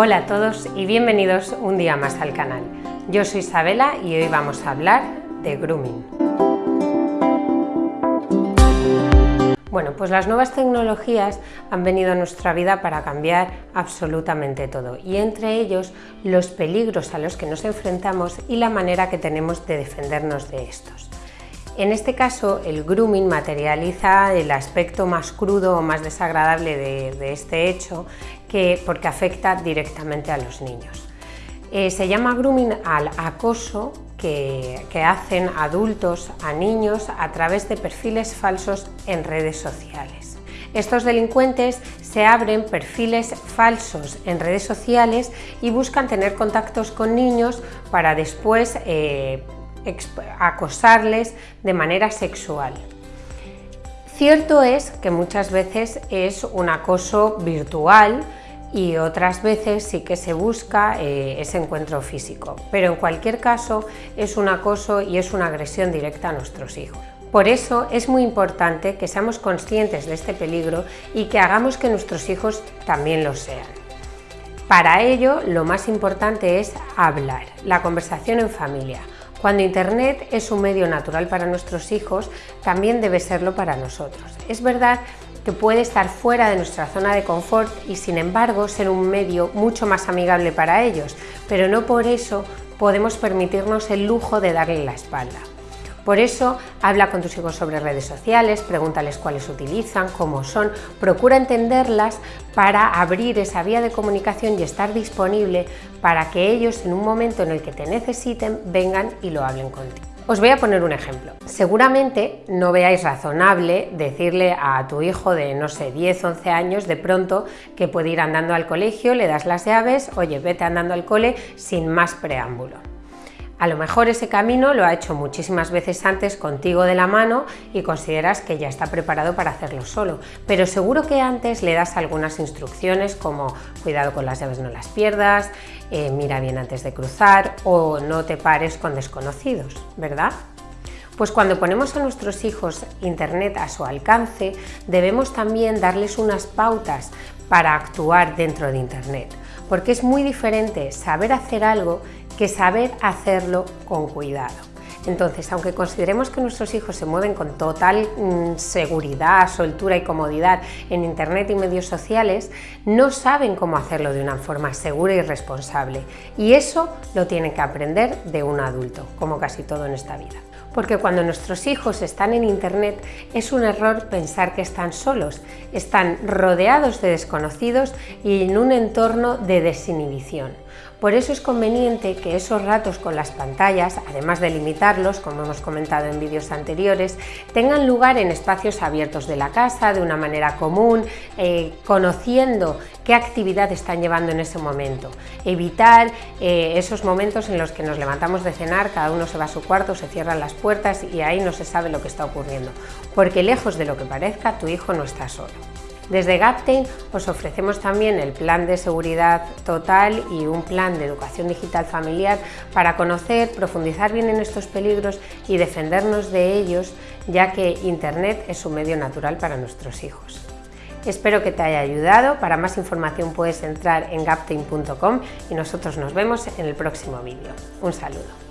Hola a todos y bienvenidos un día más al canal. Yo soy Isabela y hoy vamos a hablar de grooming. Bueno, pues las nuevas tecnologías han venido a nuestra vida para cambiar absolutamente todo y entre ellos los peligros a los que nos enfrentamos y la manera que tenemos de defendernos de estos. En este caso, el grooming materializa el aspecto más crudo o más desagradable de, este hecho que, porque afecta directamente a los niños. Eh, se llama grooming al acoso que, hacen adultos a niños a través de perfiles falsos en redes sociales. Estos delincuentes se abren perfiles falsos en redes sociales y buscan tener contactos con niños para después eh, acosarles de manera sexual. Cierto es que muchas veces es un acoso virtual y otras veces sí que se busca eh, ese encuentro físico, pero en cualquier caso es un acoso y es una agresión directa a nuestros hijos. Por eso es muy importante que seamos conscientes de este peligro y que hagamos que nuestros hijos también lo sean. Para ello, lo más importante es hablar, la conversación en familia, cuando Internet es un medio natural para nuestros hijos, también debe serlo para nosotros. Es verdad que puede estar fuera de nuestra zona de confort y sin embargo ser un medio mucho más amigable para ellos, pero no por eso podemos permitirnos el lujo de darle la espalda. Por eso, habla con tus hijos sobre redes sociales, pregúntales cuáles utilizan, cómo son, procura entenderlas para abrir esa vía de comunicación y estar disponible para que ellos en un momento en el que te necesiten vengan y lo hablen contigo. Os voy a poner un ejemplo. Seguramente no veáis razonable decirle a tu hijo de, no sé, 10, 11 años de pronto que puede ir andando al colegio, le das las llaves, oye, vete andando al cole sin más preámbulo. A lo mejor ese camino lo ha hecho muchísimas veces antes contigo de la mano y consideras que ya está preparado para hacerlo solo, pero seguro que antes le das algunas instrucciones como cuidado con las llaves no las pierdas, eh, mira bien antes de cruzar o no te pares con desconocidos, ¿verdad? Pues cuando ponemos a nuestros hijos Internet a su alcance, debemos también darles unas pautas para actuar dentro de Internet, porque es muy diferente saber hacer algo que saber hacerlo con cuidado. Entonces, aunque consideremos que nuestros hijos se mueven con total mm, seguridad, soltura y comodidad en Internet y medios sociales, no saben cómo hacerlo de una forma segura y responsable. Y eso lo tienen que aprender de un adulto, como casi todo en esta vida. Porque cuando nuestros hijos están en Internet es un error pensar que están solos, están rodeados de desconocidos y en un entorno de desinhibición. Por eso es conveniente que esos ratos con las pantallas, además de limitarlos, como hemos comentado en vídeos anteriores, tengan lugar en espacios abiertos de la casa, de una manera común, eh, conociendo qué actividad están llevando en ese momento. Evitar eh, esos momentos en los que nos levantamos de cenar, cada uno se va a su cuarto, se cierran las puertas y ahí no se sabe lo que está ocurriendo, porque lejos de lo que parezca, tu hijo no está solo. Desde Gaptain os ofrecemos también el plan de seguridad total y un plan de educación digital familiar para conocer, profundizar bien en estos peligros y defendernos de ellos, ya que Internet es un medio natural para nuestros hijos. Espero que te haya ayudado, para más información puedes entrar en gaptain.com y nosotros nos vemos en el próximo vídeo. Un saludo.